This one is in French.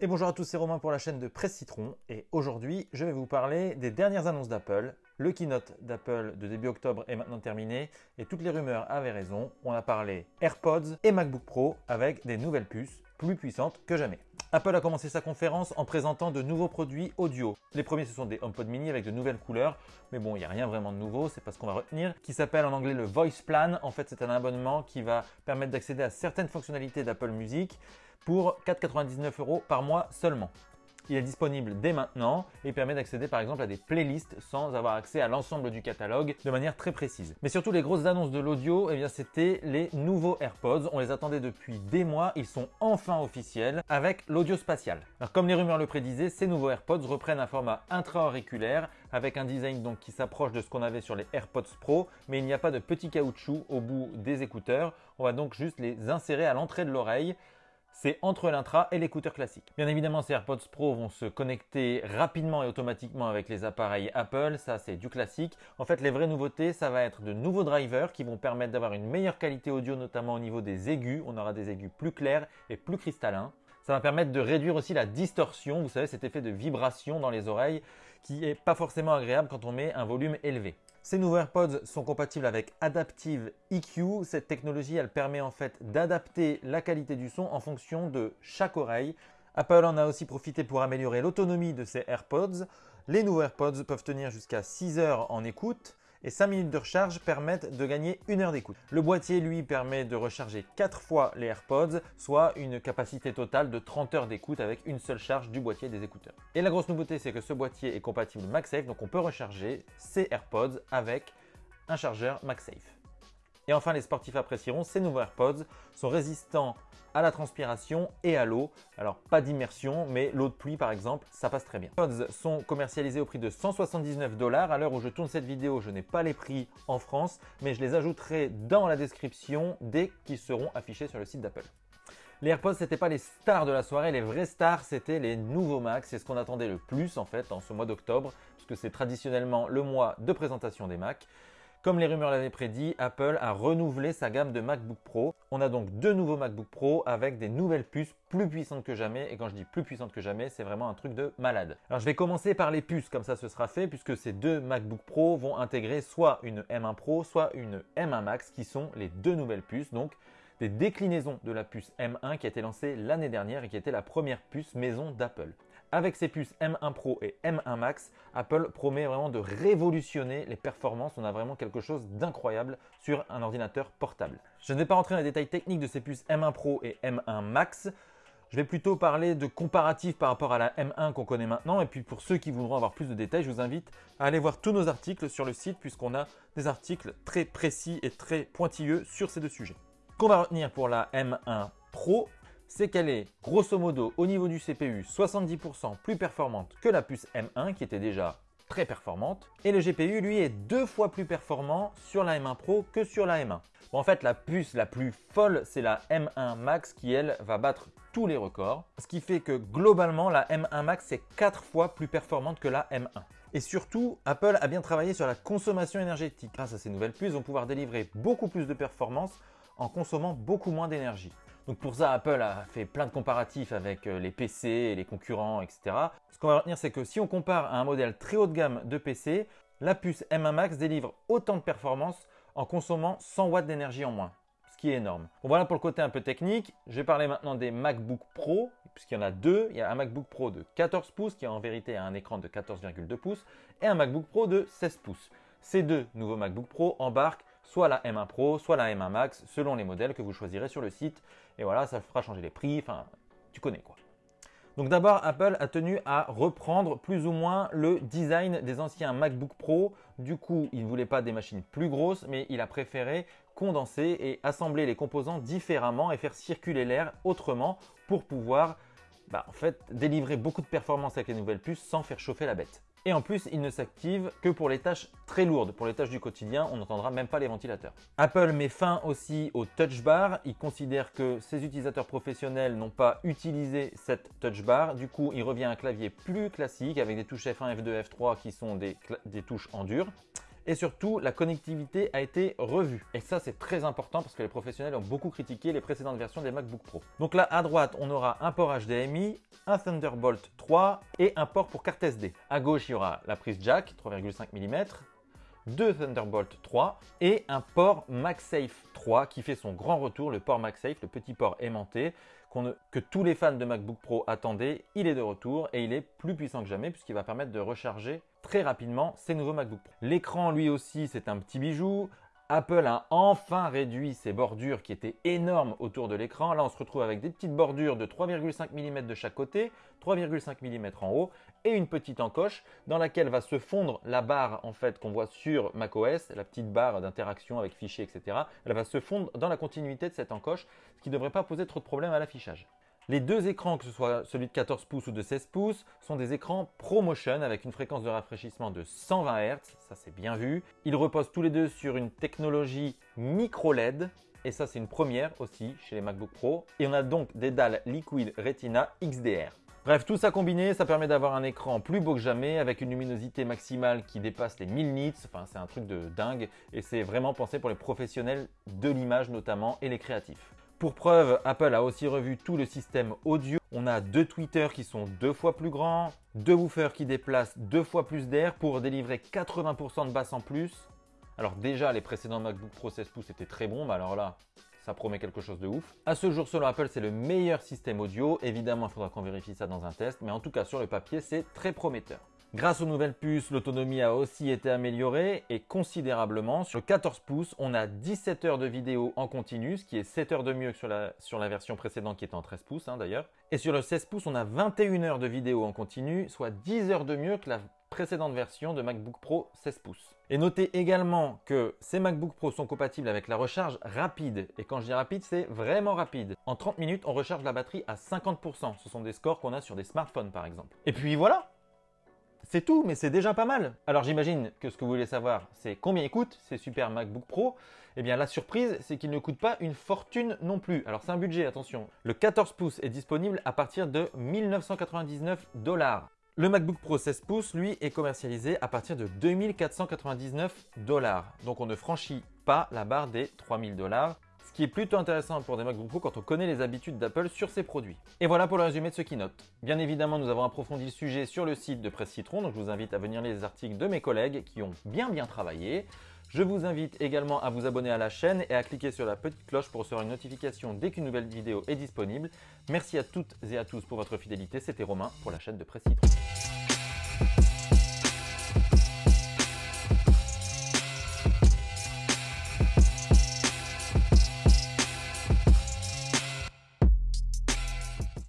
Et bonjour à tous, c'est Romain pour la chaîne de Presse Citron et aujourd'hui je vais vous parler des dernières annonces d'Apple. Le keynote d'Apple de début octobre est maintenant terminé et toutes les rumeurs avaient raison. On a parlé AirPods et MacBook Pro avec des nouvelles puces plus puissantes que jamais. Apple a commencé sa conférence en présentant de nouveaux produits audio. Les premiers ce sont des HomePod mini avec de nouvelles couleurs, mais bon il n'y a rien vraiment de nouveau, c'est pas ce qu'on va retenir, qui s'appelle en anglais le Voice Plan. En fait c'est un abonnement qui va permettre d'accéder à certaines fonctionnalités d'Apple Music pour 4,99 euros par mois seulement. Il est disponible dès maintenant et permet d'accéder par exemple à des playlists sans avoir accès à l'ensemble du catalogue de manière très précise. Mais surtout les grosses annonces de l'audio, eh bien c'était les nouveaux AirPods. On les attendait depuis des mois, ils sont enfin officiels avec l'audio spatial. Comme les rumeurs le prédisaient, ces nouveaux AirPods reprennent un format intra-auriculaire avec un design qui s'approche de ce qu'on avait sur les AirPods Pro, mais il n'y a pas de petit caoutchouc au bout des écouteurs. On va donc juste les insérer à l'entrée de l'oreille c'est entre l'intra et l'écouteur classique. Bien évidemment, ces AirPods Pro vont se connecter rapidement et automatiquement avec les appareils Apple, ça c'est du classique. En fait, les vraies nouveautés, ça va être de nouveaux drivers qui vont permettre d'avoir une meilleure qualité audio, notamment au niveau des aigus. On aura des aigus plus clairs et plus cristallins. Ça va permettre de réduire aussi la distorsion, vous savez, cet effet de vibration dans les oreilles qui est pas forcément agréable quand on met un volume élevé. Ces nouveaux AirPods sont compatibles avec Adaptive EQ. Cette technologie, permet en fait d'adapter la qualité du son en fonction de chaque oreille. Apple en a aussi profité pour améliorer l'autonomie de ces AirPods. Les nouveaux AirPods peuvent tenir jusqu'à 6 heures en écoute et 5 minutes de recharge permettent de gagner une heure d'écoute. Le boîtier, lui, permet de recharger 4 fois les AirPods, soit une capacité totale de 30 heures d'écoute avec une seule charge du boîtier des écouteurs. Et la grosse nouveauté, c'est que ce boîtier est compatible MagSafe, donc on peut recharger ses AirPods avec un chargeur MagSafe. Et enfin, les sportifs apprécieront, ces nouveaux AirPods sont résistants à la transpiration et à l'eau. Alors, pas d'immersion, mais l'eau de pluie, par exemple, ça passe très bien. Les AirPods sont commercialisés au prix de 179 dollars. À l'heure où je tourne cette vidéo, je n'ai pas les prix en France, mais je les ajouterai dans la description dès qu'ils seront affichés sur le site d'Apple. Les AirPods, c'était pas les stars de la soirée, les vraies stars, c'était les nouveaux Macs. C'est ce qu'on attendait le plus en fait en ce mois d'octobre, puisque c'est traditionnellement le mois de présentation des Macs. Comme les rumeurs l'avaient prédit, Apple a renouvelé sa gamme de MacBook Pro. On a donc deux nouveaux MacBook Pro avec des nouvelles puces plus puissantes que jamais. Et quand je dis plus puissantes que jamais, c'est vraiment un truc de malade. Alors je vais commencer par les puces, comme ça ce sera fait, puisque ces deux MacBook Pro vont intégrer soit une M1 Pro, soit une M1 Max, qui sont les deux nouvelles puces. Donc des déclinaisons de la puce M1 qui a été lancée l'année dernière et qui était la première puce maison d'Apple. Avec ces puces M1 Pro et M1 Max, Apple promet vraiment de révolutionner les performances. On a vraiment quelque chose d'incroyable sur un ordinateur portable. Je ne vais pas rentrer dans les détails techniques de ces puces M1 Pro et M1 Max. Je vais plutôt parler de comparatifs par rapport à la M1 qu'on connaît maintenant. Et puis pour ceux qui voudront avoir plus de détails, je vous invite à aller voir tous nos articles sur le site puisqu'on a des articles très précis et très pointilleux sur ces deux sujets. Qu'on va retenir pour la M1 Pro, c'est qu'elle est grosso modo au niveau du CPU 70% plus performante que la puce M1 qui était déjà très performante. Et le GPU, lui, est deux fois plus performant sur la M1 Pro que sur la M1. Bon, en fait, la puce la plus folle, c'est la M1 Max qui, elle, va battre tous les records. Ce qui fait que globalement, la M1 Max est quatre fois plus performante que la M1. Et surtout, Apple a bien travaillé sur la consommation énergétique. Grâce à ces nouvelles puces, on va pouvoir délivrer beaucoup plus de performance en consommant beaucoup moins d'énergie. Donc pour ça, Apple a fait plein de comparatifs avec euh, les PC et les concurrents, etc. Ce qu'on va retenir, c'est que si on compare à un modèle très haut de gamme de PC, la puce M1 Max délivre autant de performance en consommant 100 watts d'énergie en moins, ce qui est énorme. Voilà pour le côté un peu technique. Je vais parler maintenant des MacBook Pro, puisqu'il y en a deux. Il y a un MacBook Pro de 14 pouces qui en vérité a un écran de 14,2 pouces et un MacBook Pro de 16 pouces. Ces deux nouveaux MacBook Pro embarquent soit la M1 Pro, soit la M1 Max, selon les modèles que vous choisirez sur le site. Et voilà, ça fera changer les prix, enfin, tu connais quoi. Donc d'abord, Apple a tenu à reprendre plus ou moins le design des anciens MacBook Pro. Du coup, il ne voulait pas des machines plus grosses, mais il a préféré condenser et assembler les composants différemment et faire circuler l'air autrement pour pouvoir bah, en fait, délivrer beaucoup de performance avec les nouvelles puces sans faire chauffer la bête. Et en plus, il ne s'active que pour les tâches très lourdes. Pour les tâches du quotidien, on n'entendra même pas les ventilateurs. Apple met fin aussi au touch bar. Il considère que ses utilisateurs professionnels n'ont pas utilisé cette touch bar. Du coup, il revient à un clavier plus classique avec des touches F1, F2, F3 qui sont des, des touches en dur et surtout la connectivité a été revue. Et ça c'est très important parce que les professionnels ont beaucoup critiqué les précédentes versions des MacBook Pro. Donc là à droite on aura un port HDMI, un Thunderbolt 3 et un port pour carte SD. À gauche, il y aura la prise jack 3,5 mm, deux Thunderbolt 3 et un port MagSafe 3 qui fait son grand retour, le port MagSafe, le petit port aimanté que tous les fans de MacBook Pro attendaient. Il est de retour et il est plus puissant que jamais puisqu'il va permettre de recharger très rapidement ces nouveaux MacBook Pro. L'écran lui aussi c'est un petit bijou Apple a enfin réduit ses bordures qui étaient énormes autour de l'écran. Là, on se retrouve avec des petites bordures de 3,5 mm de chaque côté, 3,5 mm en haut et une petite encoche dans laquelle va se fondre la barre en fait qu'on voit sur macOS, la petite barre d'interaction avec fichiers, etc. Elle va se fondre dans la continuité de cette encoche, ce qui ne devrait pas poser trop de problèmes à l'affichage. Les deux écrans, que ce soit celui de 14 pouces ou de 16 pouces, sont des écrans ProMotion avec une fréquence de rafraîchissement de 120 Hz, ça c'est bien vu. Ils reposent tous les deux sur une technologie micro LED, et ça c'est une première aussi chez les MacBook Pro. Et on a donc des dalles Liquid Retina XDR. Bref, tout ça combiné, ça permet d'avoir un écran plus beau que jamais avec une luminosité maximale qui dépasse les 1000 nits. Enfin, c'est un truc de dingue et c'est vraiment pensé pour les professionnels de l'image notamment et les créatifs. Pour preuve, Apple a aussi revu tout le système audio. On a deux tweeters qui sont deux fois plus grands, deux woofers qui déplacent deux fois plus d'air pour délivrer 80% de basse en plus. Alors déjà, les précédents MacBook Pro 16 pouces étaient très bons, mais alors là, ça promet quelque chose de ouf. À ce jour, selon Apple, c'est le meilleur système audio. Évidemment, il faudra qu'on vérifie ça dans un test, mais en tout cas, sur le papier, c'est très prometteur. Grâce aux nouvelles puces, l'autonomie a aussi été améliorée et considérablement. Sur le 14 pouces, on a 17 heures de vidéo en continu, ce qui est 7 heures de mieux que sur la, version précédente qui était en 13 pouces hein, d'ailleurs. Et sur le 16 pouces, on a 21 heures de vidéo en continu, soit 10 heures de mieux que la précédente version de MacBook Pro 16 pouces. Et notez également que ces MacBook Pro sont compatibles avec la recharge rapide. Et quand je dis rapide, c'est vraiment rapide. En 30 minutes, on recharge la batterie à 50%. Ce sont des scores qu'on a sur des smartphones par exemple. Et puis voilà, c'est tout, mais c'est déjà pas mal. Alors j'imagine que ce que vous voulez savoir, c'est combien il coûte ces super MacBook Pro. Eh bien la surprise, c'est qu'il ne coûte pas une fortune non plus. Alors c'est un budget, attention. Le 14 pouces est disponible à partir de 1999 dollars. Le MacBook Pro 16 pouces, lui, est commercialisé à partir de 2499 dollars. Donc on ne franchit pas la barre des 3000 dollars qui est plutôt intéressant pour des MacBook Pro quand on connaît les habitudes d'Apple sur ses produits. Et voilà pour le résumé de ce keynote. Bien évidemment, nous avons approfondi le sujet sur le site de Presse Citron, donc je vous invite à venir lire les articles de mes collègues qui ont bien bien travaillé. Je vous invite également à vous abonner à la chaîne et à cliquer sur la petite cloche pour recevoir une notification dès qu'une nouvelle vidéo est disponible. Merci à toutes et à tous pour votre fidélité. C'était Romain pour la chaîne de Presse Citron.